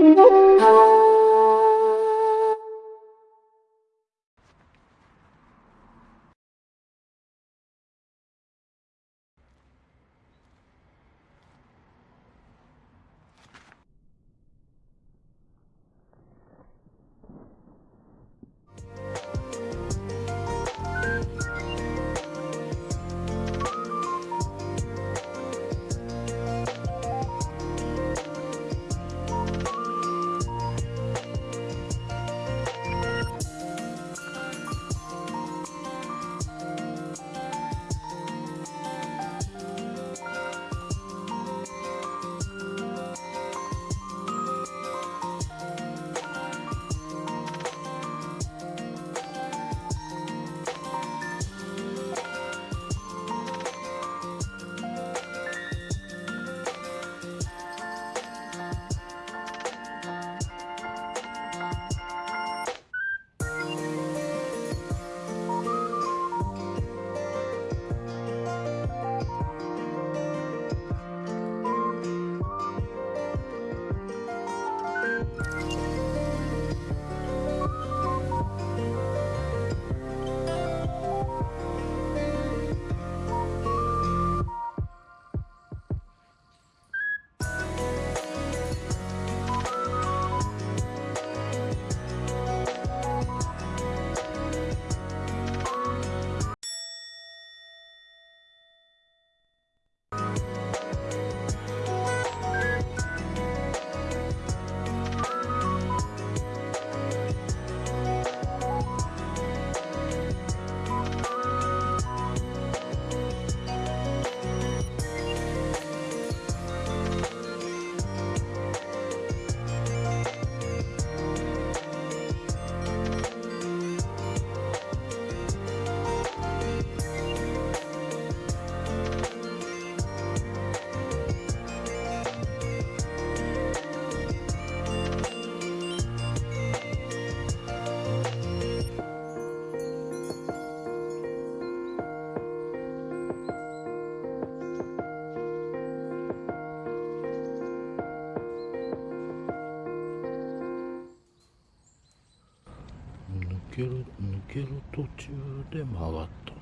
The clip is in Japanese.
Música 抜ける途中で曲がった。